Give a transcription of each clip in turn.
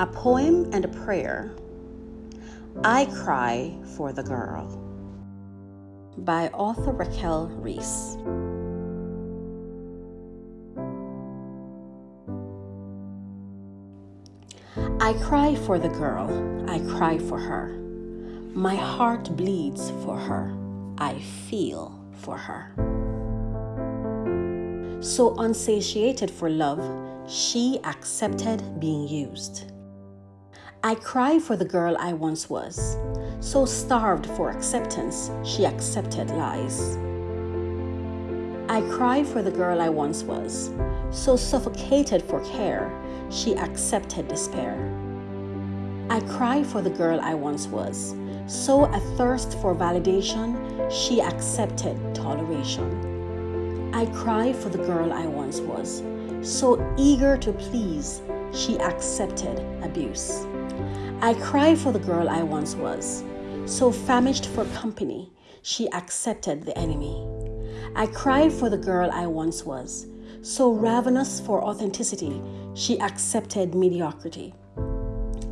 A poem and a prayer. I Cry for the Girl by author Raquel Reese. I cry for the girl, I cry for her. My heart bleeds for her, I feel for her. So unsatiated for love, she accepted being used. I cry for the girl I once was, so starved for acceptance, she accepted lies. I cry for the girl I once was, so suffocated for care, she accepted despair. I cry for the girl I once was, so athirst for validation, she accepted toleration. I cry for the girl I once was, so eager to please, she accepted abuse. I cry for the girl I once was, so famished for company, she accepted the enemy. I cry for the girl I once was, so ravenous for authenticity, she accepted mediocrity.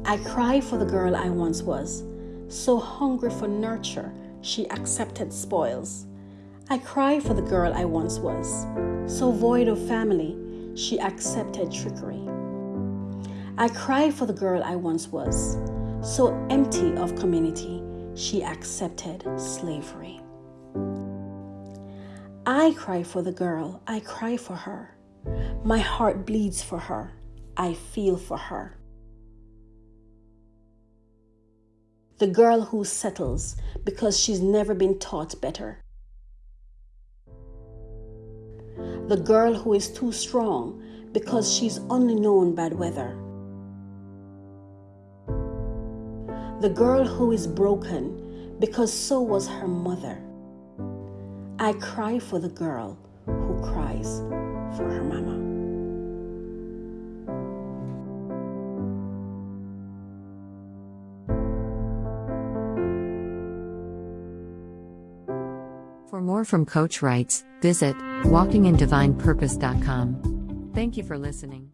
I cry for the girl I once was, so hungry for nurture, she accepted spoils. I cry for the girl I once was, so void of family, she accepted trickery. I cry for the girl I once was, so empty of community, she accepted slavery. I cry for the girl, I cry for her. My heart bleeds for her, I feel for her. The girl who settles because she's never been taught better. The girl who is too strong because she's only known bad weather. The girl who is broken because so was her mother. I cry for the girl who cries for her mama. For more from Coach Writes, visit walkingindivinepurpose.com. Thank you for listening.